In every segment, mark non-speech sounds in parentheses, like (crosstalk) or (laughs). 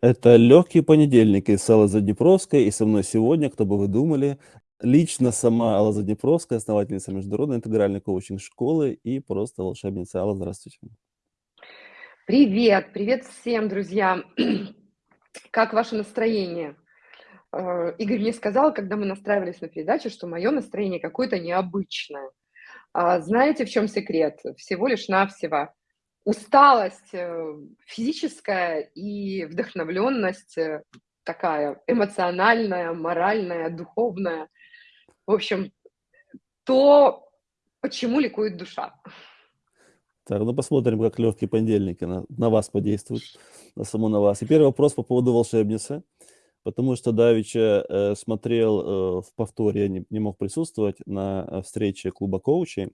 Это легкий понедельник из Аллы Заднепровской, и со мной сегодня, кто бы вы думали, лично сама Алла Заднепровская, основательница Международной интегральной коучинг-школы и просто волшебница. Алла, здравствуйте. Привет, привет всем, друзья. (clears throat) Как ваше настроение? Э, Игорь мне сказал, когда мы настраивались на передачу, что мое настроение какое-то необычное. А знаете, в чем секрет? Всего лишь навсего усталость э, физическая и вдохновленность э, такая эмоциональная, моральная, духовная. В общем, то, почему ликует душа. Так, ну посмотрим, как легкие понедельники на, на вас подействуют, на саму на вас. И первый вопрос по поводу волшебницы, потому что Давича э, смотрел э, в повторе, я не, не мог присутствовать на э, встрече клуба коучей,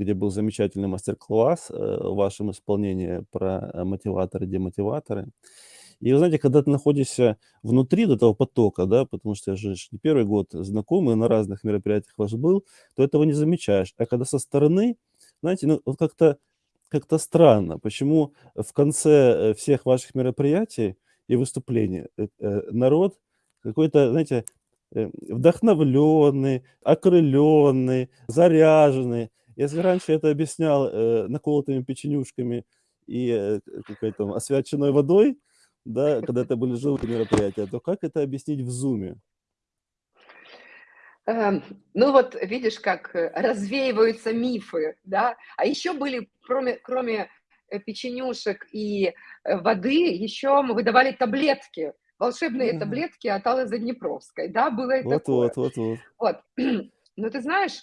где был замечательный мастер-класс э, в вашем исполнении про э, мотиваторы, демотиваторы. И вы знаете, когда ты находишься внутри этого потока, да, потому что я же не первый год знакомый, на разных мероприятиях ваш был, то этого не замечаешь. А когда со стороны, знаете, ну, вот как-то как-то странно, почему в конце э, всех ваших мероприятий и выступлений народ какой-то, знаете, вдохновленный, окрыленный, заряженный. Если раньше это объяснял э, наколотыми печенюшками и э, какой-то освяченной водой, да, когда это были живые мероприятия, то как это объяснить в зуме? Эм, ну вот видишь, как э, развеиваются мифы, да, а еще были, кроме, кроме э, печенюшек и э, воды, еще мы выдавали таблетки, волшебные таблетки от Аллы Заднепровской, да, было и вот, такое. Вот, вот, вот. Вот, (clears throat) ну ты знаешь,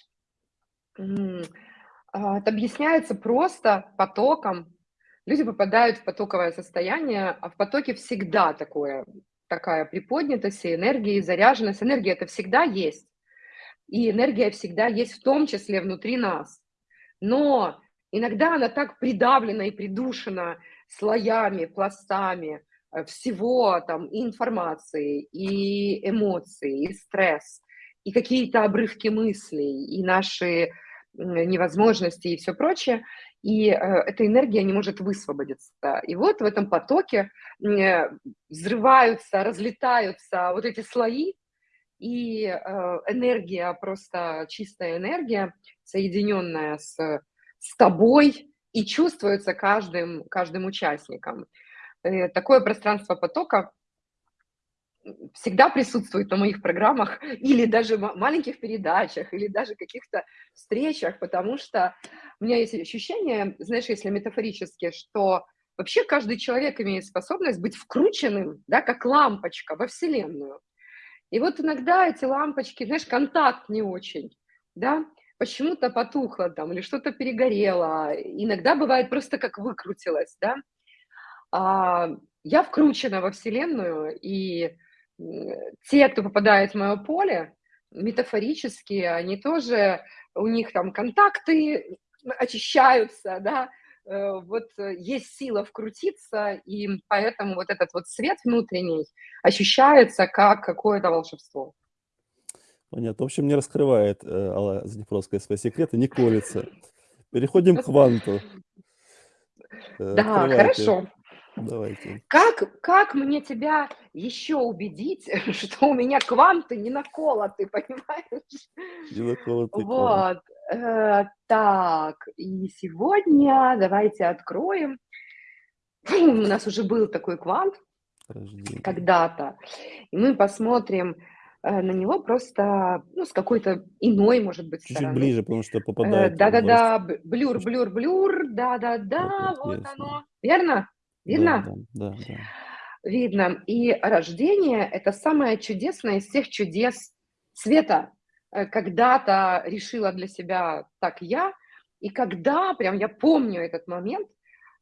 это объясняется просто потоком. Люди попадают в потоковое состояние, а в потоке всегда такое, такая приподнятость и энергия, и заряженность. Энергия это всегда есть. И энергия всегда есть в том числе внутри нас. Но иногда она так придавлена и придушена слоями, пластами э, всего там и информации, и эмоций, и стресс, и какие-то обрывки мыслей, и наши невозможности и все прочее, и э, эта энергия не может высвободиться. И вот в этом потоке э, взрываются, разлетаются вот эти слои, и э, энергия, просто чистая энергия, соединенная с, с тобой, и чувствуется каждым, каждым участником. Такое пространство потока всегда присутствует на моих программах или даже маленьких передачах, или даже каких-то встречах, потому что у меня есть ощущение, знаешь, если метафорически, что вообще каждый человек имеет способность быть вкрученным, да, как лампочка во Вселенную. И вот иногда эти лампочки, знаешь, контакт не очень, да, почему-то потухло там или что-то перегорело. Иногда бывает просто как выкрутилось, да. А, я вкручена во Вселенную, и те, кто попадает в мое поле, метафорически, они тоже, у них там контакты очищаются, да, э, вот есть сила вкрутиться, и поэтому вот этот вот свет внутренний ощущается как какое-то волшебство. Понятно. В общем, не раскрывает э, Алла Заднепровская свои секреты, не колется. Переходим к кванту. Э, да, Открывайте. хорошо. Давайте. Как, как мне тебя еще убедить, (laughs) что у меня кванты не наколоты, понимаешь? Не наколоты Вот. Э, так, и сегодня давайте откроем. У нас уже был такой квант когда-то. И мы посмотрим э, на него просто ну, с какой-то иной, может быть, Чуть-чуть ближе, потому что попадает. Э, да-да-да, блюр, блюр, блюр, да-да-да, вот оно. Верно? Видно? Да, да, да, Видно. И рождение – это самое чудесное из всех чудес света. Э, когда-то решила для себя так я, и когда, прям я помню этот момент,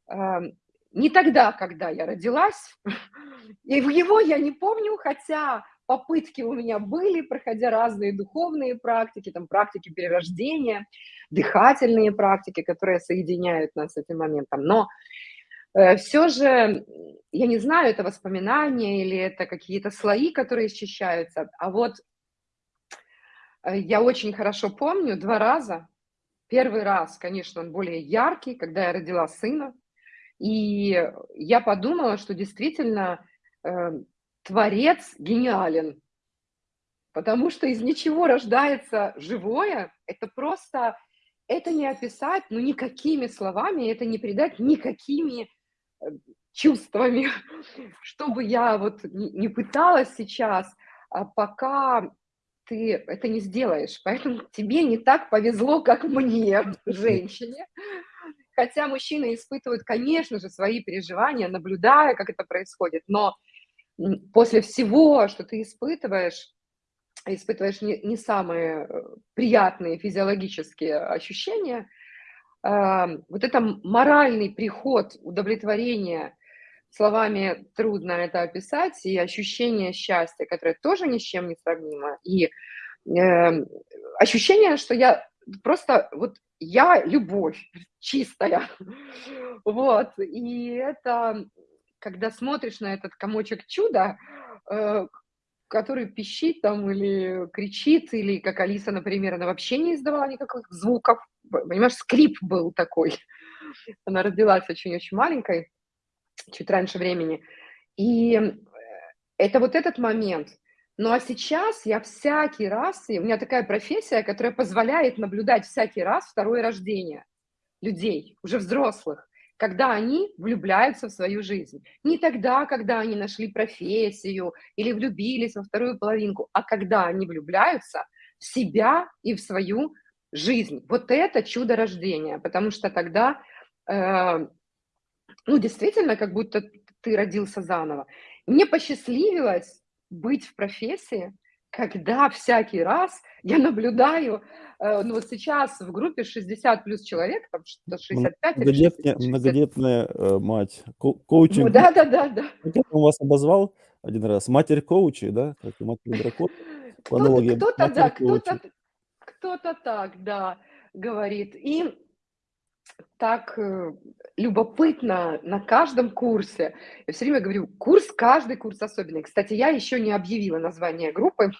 эм, не тогда, когда я родилась, (laughs) и его я не помню, хотя попытки у меня были, проходя разные духовные практики, там практики перерождения, дыхательные практики, которые соединяют нас с этим моментом. Но все же, я не знаю, это воспоминания или это какие-то слои, которые счищаются, а вот э, я очень хорошо помню два раза. Первый раз, конечно, он более яркий, когда я родила сына, и я подумала, что действительно э, творец гениален, потому что из ничего рождается живое. Это просто, это не описать, ну, никакими словами, это не передать никакими э, чувствами, (laughs) чтобы я вот не пыталась сейчас, а пока ты это не сделаешь. Поэтому (laughs) тебе не так повезло, как мне, женщине. Хотя мужчины испытывают, конечно же, свои переживания, наблюдая, как это происходит. Но после всего, что ты испытываешь, испытываешь не, не самые э, приятные физиологические ощущения, вот это моральный приход удовлетворения, словами трудно это описать, и ощущение счастья, которое тоже ни с чем не сравнимо, и э, ощущение, что я просто вот я любовь чистая, (laughs) вот, и это, когда смотришь на этот комочек чуда, э, который пищит там или кричит, или как Алиса, например, она вообще не издавала никаких звуков, понимаешь, скрип был такой, она родилась очень-очень маленькой, чуть раньше времени, и э, это вот этот момент – ну а сейчас я всякий раз, и у меня такая профессия, которая позволяет наблюдать всякий раз второе рождение людей, уже взрослых, когда они влюбляются в свою жизнь. Не тогда, когда они нашли профессию или влюбились во вторую половинку, а когда они влюбляются в себя и в свою жизнь. Вот это чудо рождения, потому что тогда, э, ну, действительно, как будто ты родился заново. Мне посчастливилось быть в профессии, когда всякий раз я наблюдаю, э, ну вот сейчас в группе 60 плюс человек, там что-то 65 многодетная, 60. многодетная э, мать, ко коучинг. Ну, да, да, да, да. Как я вас обозвал один раз? Матерь коучи, да? Как матерь дракон. Кто-то, да, кто-то, кто-то так, да, говорит. И так э, любопытно на каждом курсе. Я все время говорю, курс, каждый курс особенный. Кстати, я еще не объявила название группы.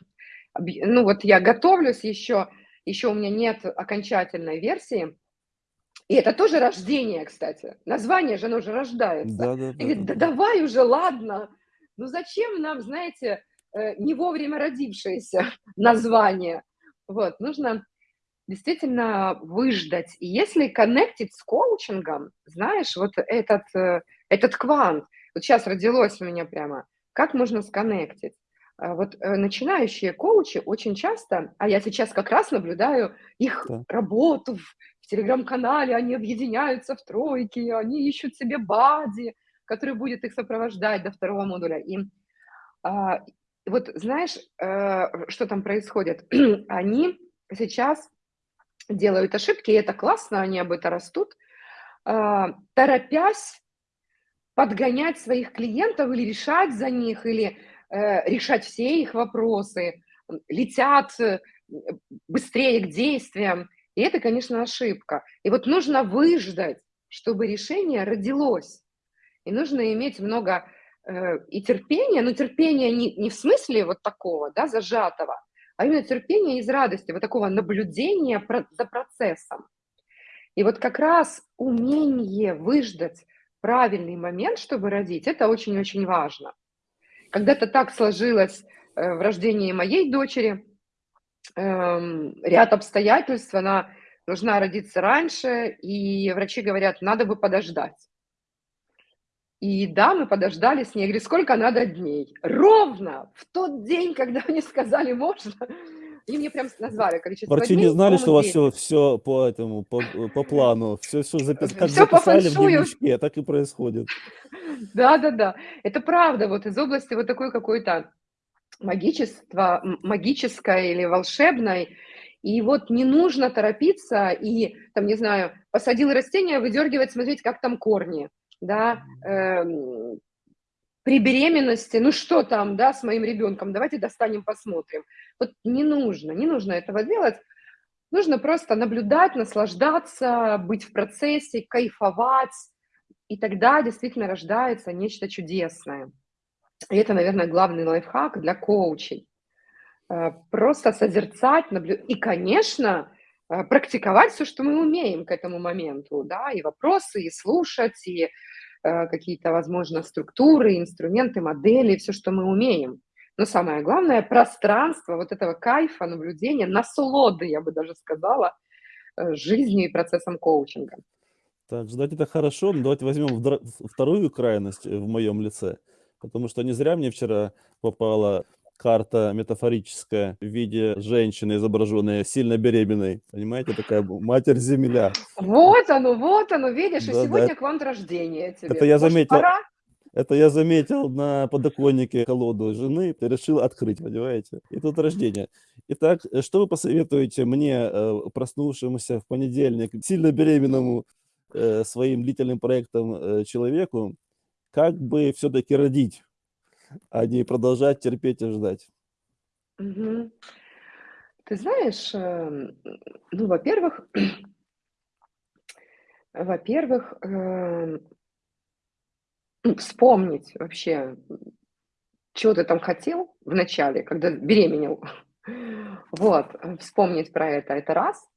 Ну вот я готовлюсь еще, еще у меня нет окончательной версии. И это тоже рождение, кстати. Название же, оно уже рождается. Да, да, да, говорит, да, да давай уже, ладно. Ну зачем нам, знаете, э, не вовремя родившееся (laughs) название? Вот, нужно действительно выждать. И если коннектить с коучингом, знаешь, вот этот, э, этот квант, вот сейчас родилось у меня прямо, как можно сконнектить? А вот э, начинающие коучи очень часто, а я сейчас как раз наблюдаю их да. работу в, в телеграм-канале, они объединяются в тройки, они ищут себе бади, который будет их сопровождать до второго модуля. И а, вот знаешь, а, что там происходит? (clears throat) они сейчас делают ошибки, и это классно, они об этом растут, а, торопясь подгонять своих клиентов или решать за них, или э, решать все их вопросы, летят э, быстрее к действиям. И это, конечно, ошибка. И вот нужно выждать, чтобы решение родилось. И нужно иметь много э, и терпения, но терпения не, не в смысле вот такого, да, зажатого, а именно терпение из радости, вот такого наблюдения за процессом. И вот как раз умение выждать правильный момент, чтобы родить, это очень-очень важно. Когда-то так сложилось э, в рождении моей дочери, эм, ряд обстоятельств, она должна родиться раньше, и врачи говорят, надо бы подождать. И да, мы подождали с ней. Я говорю, сколько надо дней? Ровно в тот день, когда они сказали можно, они мне прям назвали количество Врачи дней. не знали, что у вас все, все по этому, по, по плану, все, все, запис... как все записали в дневничке, так и происходит. Да, да, да. Это правда, вот из области вот такой какой-то магичества, магической или волшебной, и вот не нужно торопиться и, там, не знаю, посадил растение, выдергивать, смотреть, как там корни да, э, при беременности, ну что там, да, с моим ребенком, давайте достанем, посмотрим. Вот не нужно, не нужно этого делать. Нужно просто наблюдать, наслаждаться, быть в процессе, кайфовать, и тогда действительно рождается нечто чудесное. И это, наверное, главный лайфхак для коучей. Э, просто созерцать, наблюдать. И, конечно, практиковать все, что мы умеем к этому моменту, да, и вопросы, и слушать, и э, какие-то, возможно, структуры, инструменты, модели, все, что мы умеем. Но самое главное, пространство вот этого кайфа, наблюдения, насолоды, я бы даже сказала, э, жизнью и процессом коучинга. Так, ждать это хорошо, но давайте возьмем вторую крайность в моем лице, потому что не зря мне вчера попала карта метафорическая в виде женщины, изображенной сильно беременной. Понимаете, такая матерь-земля. Вот оно, вот оно, видишь, да, и сегодня да. квант рождения тебе. Это я заметил. Пора? Это я заметил на подоконнике колоду жены, ты решил открыть, понимаете? И тут рождение. Итак, что вы посоветуете мне, э, проснувшемуся в понедельник, сильно беременному э, своим длительным проектом э, человеку, как бы все-таки родить? А не продолжать терпеть и ждать. Мгм. Ты знаешь, эм, ну, во-первых, (clears throat) во-первых, эм, ну, вспомнить вообще, чего ты там хотел в начале, когда беременел. (laughs) Вот, вспомнить про это, это раз.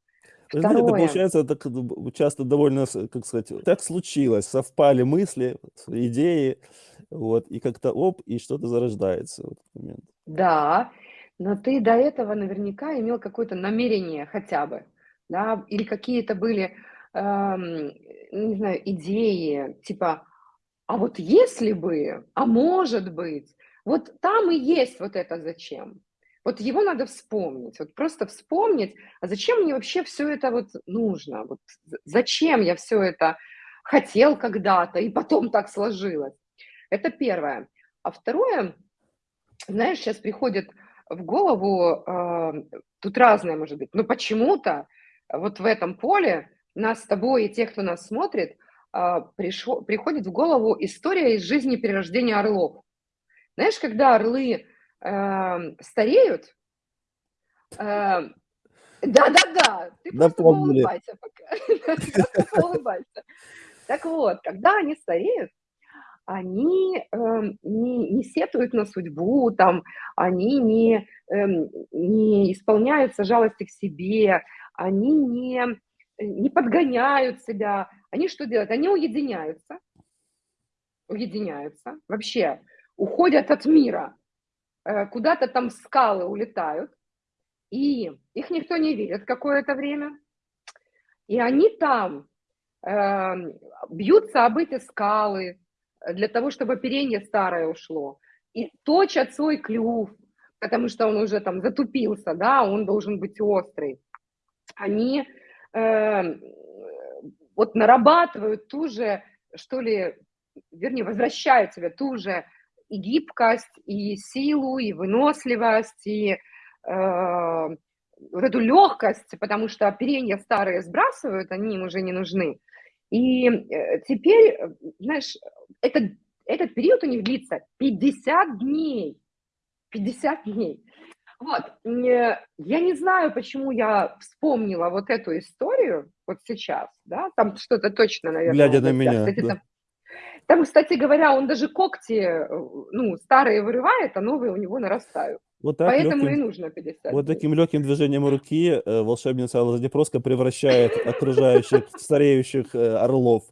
Вы знаете, это получается так часто довольно, как сказать, так случилось, совпали мысли, идеи, вот, и как-то оп, и что-то зарождается в этот момент. Да, но ты до этого наверняка имел какое-то намерение хотя бы, да, или какие-то были, эм, не знаю, идеи, типа, а вот если бы, а может быть, вот там и есть вот это зачем. Вот его надо вспомнить, вот просто вспомнить, а зачем мне вообще все это вот нужно, вот зачем я все это хотел когда-то, и потом так сложилось. Это первое. А второе, знаешь, сейчас приходит в голову, э, тут разное может быть, но почему-то вот в этом поле нас с тобой и тех, кто нас смотрит, э, пришел, приходит в голову история из жизни перерождения орлов. Знаешь, когда орлы э, стареют, э, да-да-да, ты просто улыбайся пока. (laughs) улыбайся. Так вот, когда они стареют, они э, не, не сетуют на судьбу, там, они не, э, не исполняются жалости к себе, они не, не подгоняют себя. Они что делают? Они уединяются, уединяются, вообще уходят от мира, э, куда-то там скалы улетают, и их никто не видит какое-то время, и они там э, бьются об эти скалы, для того, чтобы оперение старое ушло. И точат свой клюв, потому что он уже там затупился, да, он должен быть острый. Они э, вот нарабатывают ту же, что ли, вернее, возвращают себе ту же и гибкость, и силу, и выносливость, и э, вот эту легкость, потому что оперения старые сбрасывают, они им уже не нужны. И э, теперь, знаешь, этот, этот период у них длится 50 дней. 50 дней. Вот, я не знаю, почему я вспомнила вот эту историю вот сейчас, да, там что-то точно, наверное. Глядя на меня, кстати, да. там, там, кстати говоря, он даже когти, э, ну, старые вырывает, а новые у него нарастают. Вот так Поэтому легким, и нужно 50 Вот таким легким движением руки э, волшебница Алла Заднепровская превращает (laughs) окружающих стареющих э, орлов.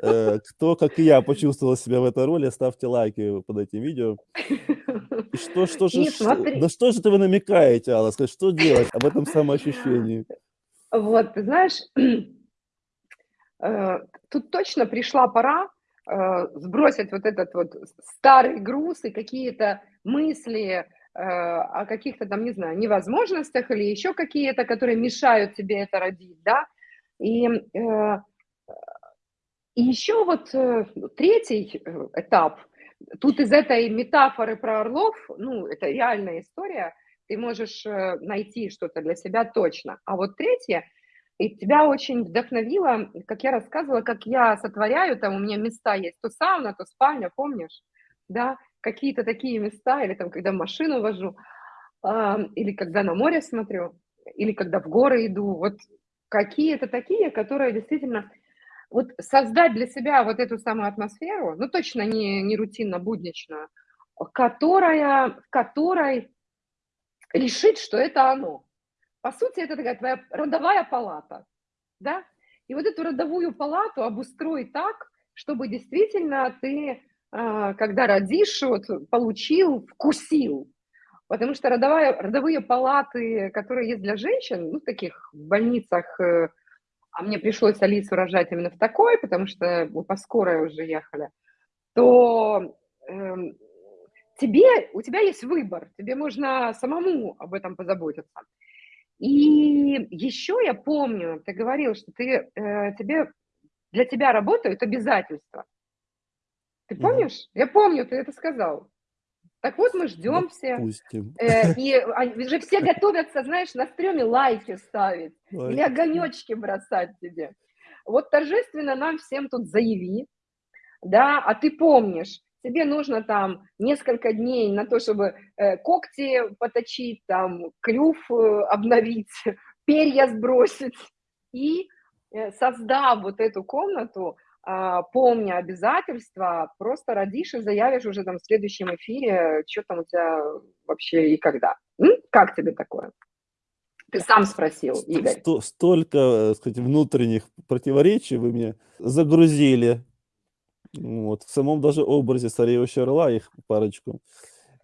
Кто, как и я, почувствовал себя в этой роли, ставьте лайки под этим видео. И что, что же, что, на что же вы намекаете, Алла? Скажи, что делать об этом самоощущении? Вот, ты знаешь, (clears throat) тут точно пришла пора сбросить вот этот вот старый груз и какие-то мысли, Э, о каких-то там, не знаю, невозможностях или еще какие-то, которые мешают тебе это родить, да, и, э, и еще вот э, третий этап, тут из этой метафоры про орлов, ну, это реальная история, ты можешь найти что-то для себя точно, а вот третье, и тебя очень вдохновило, как я рассказывала, как я сотворяю, там у меня места есть, то сауна, то спальня, помнишь, да, какие-то такие места, или там, когда машину вожу, э, или когда на море смотрю, или когда в горы иду, вот какие-то такие, которые действительно вот создать для себя вот эту самую атмосферу, ну точно не, не рутинно-будничную, которая, в которой решить, что это оно. По сути, это такая твоя родовая палата, да? И вот эту родовую палату обустроить так, чтобы действительно ты, а, когда родишь, вот, получил, вкусил. Потому что родовая, родовые палаты, которые есть для женщин, ну, в таких больницах, э, а мне пришлось Алису рожать именно в такой, потому что мы по скорой уже ехали, то э, тебе, у тебя есть выбор, тебе можно самому об этом позаботиться. И еще я помню, ты говорил, что ты, э, тебе, для тебя работают обязательства. Ты помнишь? Mm-hmm. Я помню, ты это сказал. Так вот, мы ждем все. Э, (laughs) и они же все готовятся, знаешь, на стреме лайки ставить лайки. или огонечки бросать тебе. Вот торжественно нам всем тут заяви, да, а ты помнишь, тебе нужно там несколько дней на то, чтобы э, когти поточить, там клюв э, обновить, (laughs) перья сбросить. И э, создав вот эту комнату, э, помня обязательства, просто родишь и заявишь уже там в следующем эфире, что там у тебя вообще и когда. М? Как тебе такое? Ты сам спросил, Игорь. Столько, э, сказать, внутренних противоречий вы мне загрузили вот, в самом даже образе стареющего орла их парочку.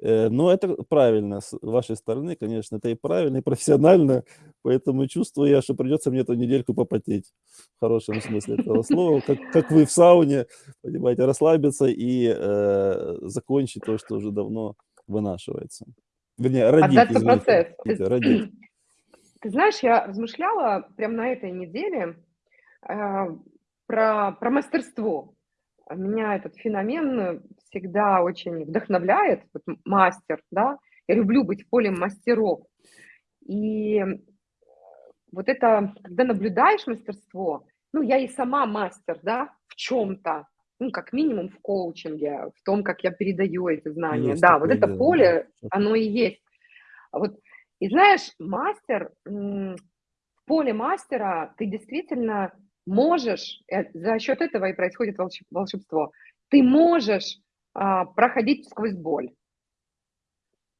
Э, но это правильно с вашей стороны, конечно, это и правильно, и профессионально, поэтому чувствую я, что придется мне эту недельку попотеть, в хорошем смысле этого слова, как, как вы в сауне, понимаете, расслабиться и э, закончить то, что уже давно вынашивается. Вернее, родить, Отдаться извините, процесс. Ты, родить. Ты знаешь, я размышляла прямо на этой неделе э, про, про мастерство. Меня этот феномен всегда очень вдохновляет, вот мастер, да, я люблю быть полем мастеров. И вот это, когда наблюдаешь мастерство, ну, я и сама мастер, да, в чем-то, ну, как минимум в коучинге, в том, как я передаю эти знания. Есть да, вот это дело, поле, оно и есть. Вот, и знаешь, мастер, в поле мастера ты действительно можешь, э, за счет этого и происходит волшебство, ты можешь а, проходить сквозь боль.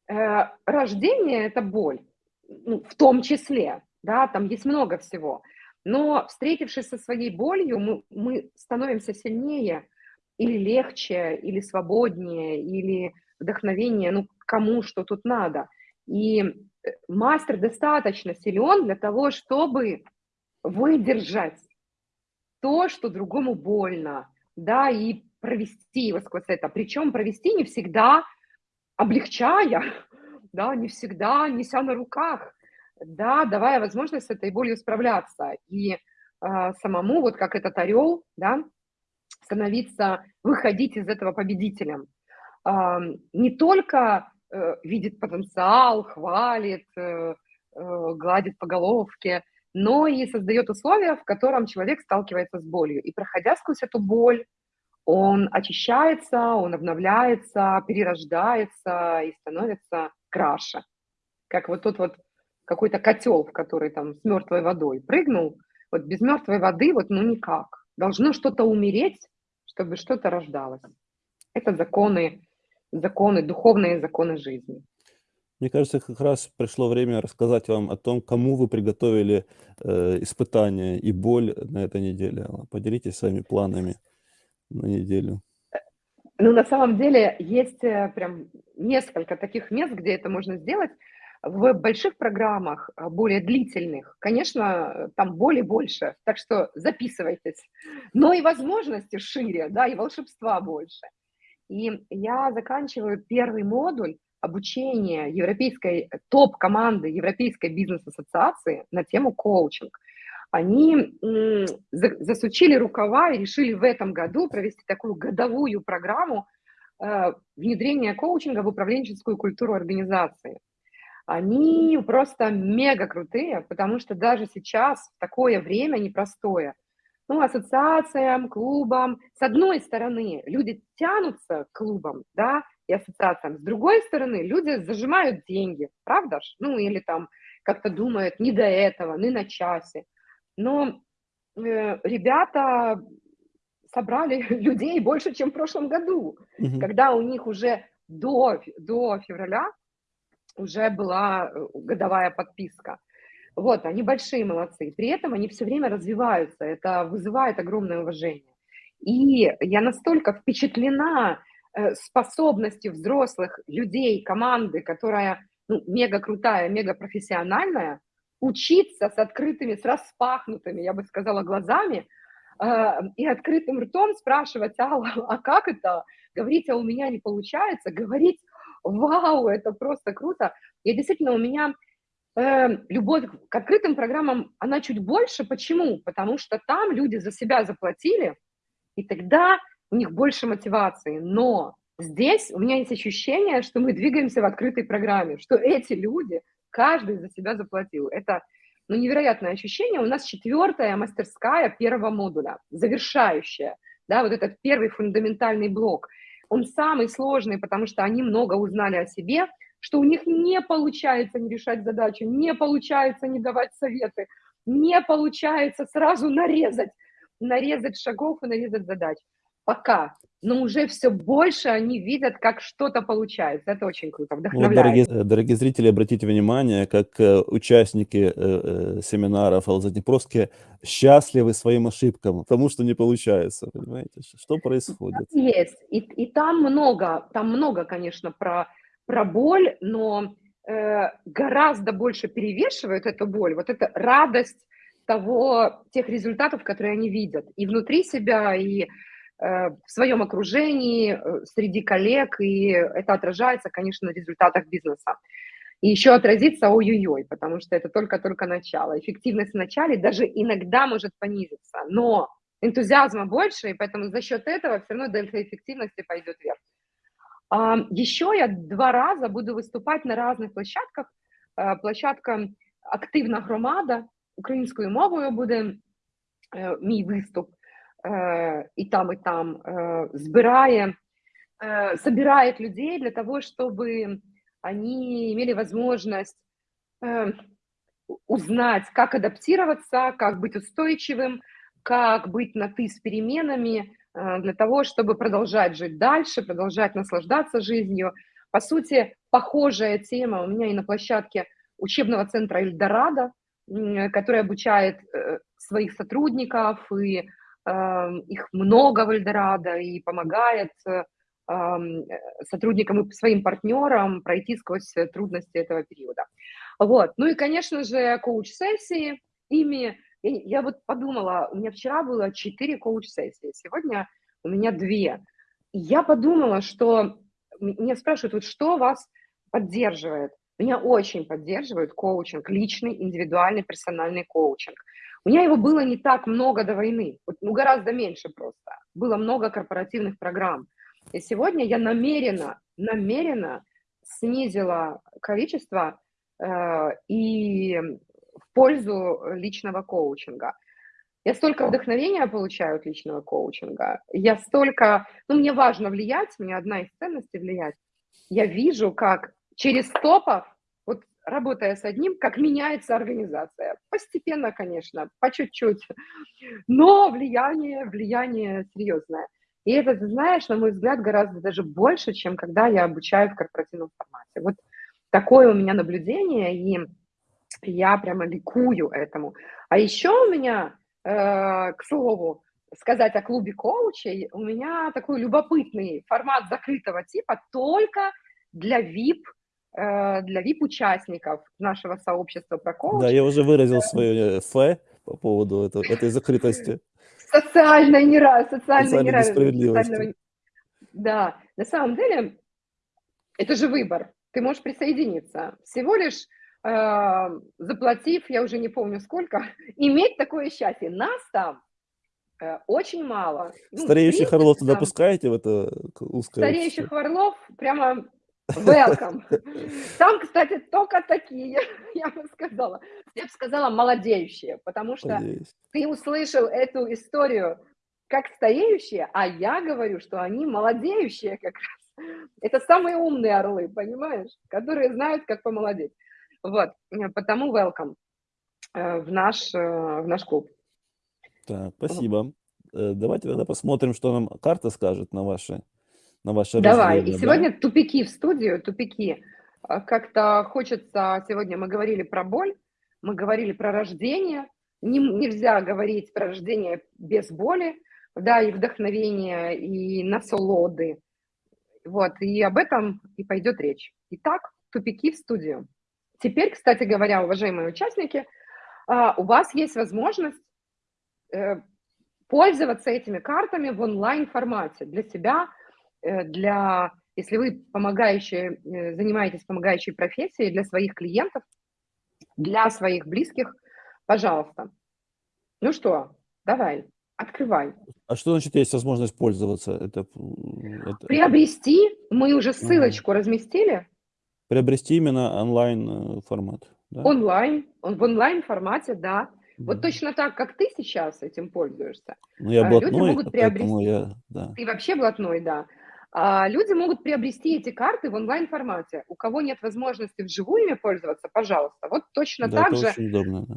Э, рождение – это боль, ну, в том числе, да, там есть много всего. Но встретившись со своей болью, мы, мы становимся сильнее или легче, или свободнее, или вдохновение, ну, кому что тут надо. И э, мастер достаточно силен для того, чтобы выдержать то, что другому больно, да, и провести его сквозь это. Причем провести не всегда облегчая, (laughs) да, не всегда неся на руках, да, давая возможность этой болью справляться. И э, самому, вот как этот орел, да, становиться, выходить из этого победителем. Э, не только э, видит потенциал, хвалит, э, э, гладит по головке, но и создает условия, в котором человек сталкивается с болью. И проходя сквозь эту боль, он очищается, он обновляется, перерождается и становится краше. Как вот тот вот какой-то котел, в который там с мертвой водой прыгнул, вот без мертвой воды вот ну никак. Должно что-то умереть, чтобы что-то рождалось. Это законы, законы, духовные законы жизни. Мне кажется, как раз пришло время рассказать вам о том, кому вы приготовили э, испытания и боль на этой неделе. Поделитесь своими планами на неделю. Ну, на самом деле, есть э, прям несколько таких мест, где это можно сделать. В больших программах, э, более длительных, конечно, там боли больше, так что записывайтесь. Но и возможности шире, да, и волшебства больше. И я заканчиваю первый модуль обучение европейской топ-команды Европейской бизнес-ассоциации на тему коучинг. Они засучили рукава и решили в этом году провести такую годовую программу э, внедрения коучинга в управленческую культуру организации. Они просто мега крутые, потому что даже сейчас, в такое время непростое, ну, ассоциациям, клубам, с одной стороны, люди тянутся к клубам, да, и ассоциациям. С другой стороны, люди зажимают деньги, правда ж? Ну, или там как-то думают, не до этого, не на часе. Но э, ребята собрали (laughs) людей больше, чем в прошлом году, угу. когда у них уже до, до февраля уже была э, годовая подписка. Вот, они большие молодцы. При этом они все время развиваются. Это вызывает огромное уважение. И я настолько впечатлена э, способностью взрослых людей, команды, которая ну, мега крутая, мега профессиональная, учиться с открытыми, с распахнутыми, я бы сказала, глазами э, и открытым ртом спрашивать, Алла, а как это? Говорить, а у меня не получается, говорить, вау, это просто круто. И действительно, у меня э, любовь к открытым программам, она чуть больше. Почему? Потому что там люди за себя заплатили, и тогда у них больше мотивации. Но здесь у меня есть ощущение, что мы двигаемся в открытой программе, что эти люди, каждый за себя заплатил. Это ну, невероятное ощущение. У нас четвертая мастерская первого модуля, завершающая, да, вот этот первый фундаментальный блок. Он самый сложный, потому что они много узнали о себе, что у них не получается не решать задачу, не получается не давать советы, не получается сразу нарезать нарезать шагов и нарезать задач. Пока. Но уже все больше они видят, как что-то получается. Это очень круто, вдохновляет. Вот, дорогие, э, дорогие зрители, обратите внимание, как э, участники э, э, семинаров Алзаднепровске счастливы своим ошибкам, потому что не получается. Понимаете, что происходит? Есть. И, и там много, там много, конечно, про, про боль, но э, гораздо больше перевешивает эту боль, вот эта радость того, тех результатов, которые они видят и внутри себя, и в своем окружении, э, среди коллег, и это отражается, конечно, на результатах бизнеса. И еще отразится ой-ой-ой, потому что это только-только начало. Эффективность в начале даже иногда может понизиться, но энтузиазма больше, и поэтому за счет этого все равно дельта эффективности пойдет вверх. Еще я два раза буду выступать на разных площадках. Э, площадка «Активна громада», мовою буде е, мій виступ, е, і там, і там е, збирає, е, собирает людей для того, чтобы они имели возможность э, узнать, как адаптироваться, как быть устойчивым, как быть на «ты» с переменами, э, для того, чтобы продолжать жить дальше, продолжать наслаждаться жизнью. По сути, похожая тема у меня и на площадке учебного центра «Эльдорадо», который обучает э, своих сотрудников, и эм, их много в Эльдорадо, и помогает эм, сотрудникам и своим партнерам пройти сквозь трудности этого периода. Вот. Ну и, конечно же, коуч-сессии, ими, я, вот подумала, у меня вчера было 4 коуч-сессии, сегодня у меня 2. И я подумала, что меня спрашивают, вот что вас поддерживает? Меня очень поддерживает коучинг, личный, индивидуальный, персональный коучинг. У меня его было не так много до войны, ну гораздо меньше просто. Было много корпоративных программ. И сегодня я намеренно, намеренно снизила количество э, и в пользу личного коучинга. Я столько вдохновения получаю от личного коучинга. Я столько... Ну, мне важно влиять, мне одна из ценностей влиять. Я вижу, как через топов, работая с одним, как меняется организация. Постепенно, конечно, по чуть-чуть, но влияние, влияние серьезное. И это, знаешь, на мой взгляд, гораздо даже больше, чем когда я обучаю в корпоративном формате. Вот такое у меня наблюдение, и я прямо ликую этому. А еще у меня, э, к слову, сказать о клубе коучей, у меня такой любопытный формат закрытого типа только для VIP для VIP-участников нашего сообщества про коуч. Да, я уже выразил свое э, фе по поводу этого, этой закрытости. Социальной неравенства. Социальной неравенства. Да, на самом деле, это же выбор. Ты можешь присоединиться. Всего лишь э, заплатив, я уже не помню сколько, (laughs) иметь такое счастье. Нас там э, очень мало. Ну, Стареющих орлов туда пускаете в это узкое? Стареющих орлов прямо Welcome. Там, кстати, только такие, я бы сказала. Я бы сказала молодеющие, потому что Надеюсь. ты услышал эту историю как стареющие, а я говорю, что они молодеющие как раз. Это самые умные орлы, понимаешь, которые знают, как помолодеть. Вот, потому welcome э, в наш, э, в наш клуб. Так, спасибо. Э, давайте тогда посмотрим, что нам карта скажет на ваши на ваше Давай, и сегодня да? тупики в студию, тупики. А, как-то хочется, сегодня мы говорили про боль, мы говорили про рождение, Не, нельзя говорить про рождение без боли, да, и вдохновения, и насолоды. Вот, и об этом и пойдет речь. Итак, тупики в студию. Теперь, кстати говоря, уважаемые участники, а, у вас есть возможность э, пользоваться этими картами в онлайн-формате для себя, для, если вы помогающие, э, занимаетесь помогающей профессией, для своих клиентов, для своих близких, пожалуйста. Ну что, давай, открывай. А что значит есть возможность пользоваться? Это, это... Приобрести, мы уже ссылочку ага. разместили. Приобрести именно онлайн э, формат. Да? Онлайн, он в онлайн формате, да. Вот точно так, как ты сейчас этим пользуешься. Ну, я а блатной, люди могут приобрести. Я, да. Ты вообще блатной, да. А люди могут приобрести эти карты в онлайн-формате. У кого нет возможности вживую ими пользоваться, пожалуйста. Вот точно да, так это же. Очень удобно, да.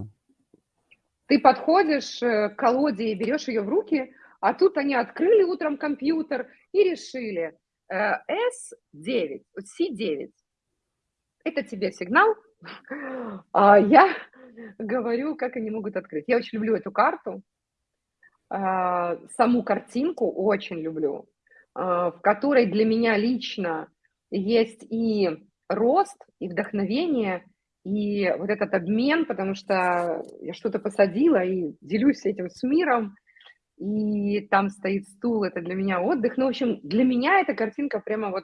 Ты подходишь э, к колоде и берешь ее в руки, а тут они открыли утром компьютер и решили S9, э, C9 это тебе сигнал, (laughs) а я говорю, как они могут открыть. Я очень люблю эту карту, а, саму картинку очень люблю, в которой для меня лично есть и рост, и вдохновение, и вот этот обмен, потому что я что-то посадила и делюсь этим с миром, и там стоит стул, это для меня отдых. Ну, в общем, для меня эта картинка прямо вот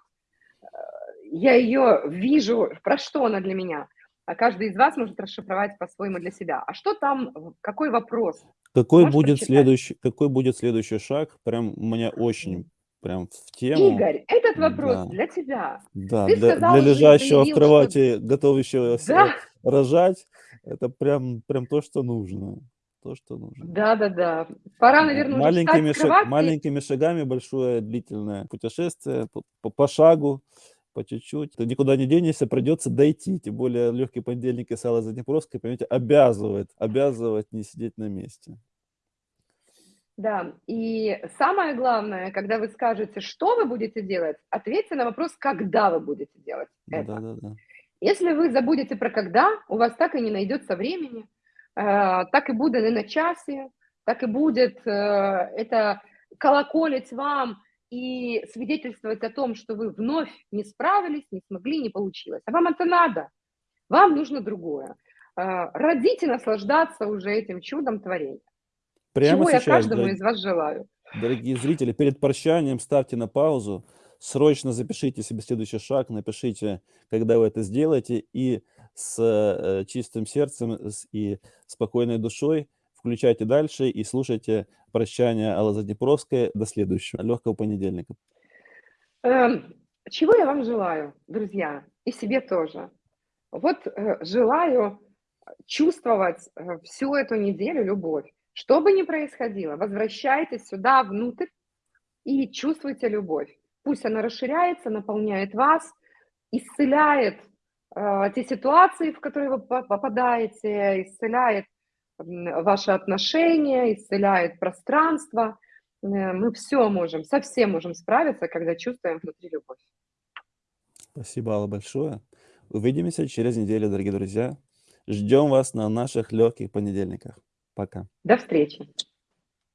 я ее вижу, про что она для меня. А каждый из вас может расшифровать по-своему для себя. А что там, какой вопрос? Какой будет, следующий, какой будет следующий шаг? Прям мне очень прям в тему. Игорь, этот вопрос да. для тебя. Да, Ты для, сказал, для лежащего заявил, в кровати, что... готовящего да. рожать, это прям, прям то, что нужно. То, что нужно. Да, да, да. Пора, наверное, маленькими, шаг, маленькими шагами большое длительное путешествие по, по, по шагу по чуть-чуть. Ты никуда не денешься, придется дойти. Тем более легкий понедельник и сало Заднепровской, понимаете, обязывает, обязывает не сидеть на месте. Да, и самое главное, когда вы скажете, что вы будете делать, ответьте на вопрос, когда вы будете делать это. Да, да, да. Если вы забудете про когда, у вас так и не найдется времени, э, так и будет и на часе, так и будет э, это колоколить вам и свидетельствовать о том, что вы вновь не справились, не смогли, не получилось. А вам это надо. Вам нужно другое. Родить и наслаждаться уже этим чудом творения. Прямо Чего сейчас, я каждому дорогие, из вас желаю. Дорогие зрители, перед прощанием ставьте на паузу, срочно запишите себе следующий шаг, напишите, когда вы это сделаете, и с э, чистым сердцем и спокойной душой включайте дальше и слушайте прощание Аллы Заднепровской. До следующего, легкого понедельника. Эм, чего я вам желаю, друзья, и себе тоже? Вот э, желаю чувствовать э, всю эту неделю любовь. Что бы ни происходило, возвращайтесь сюда, внутрь, и чувствуйте любовь. Пусть она расширяется, наполняет вас, исцеляет э, те ситуации, в которые вы попадаете, исцеляет ваши отношения, исцеляет пространство. Э, мы все можем, совсем можем справиться, когда чувствуем внутри любовь. Спасибо, Алла, большое. Увидимся через неделю, дорогие друзья. Ждем вас на наших легких понедельниках. Пока. До встречи.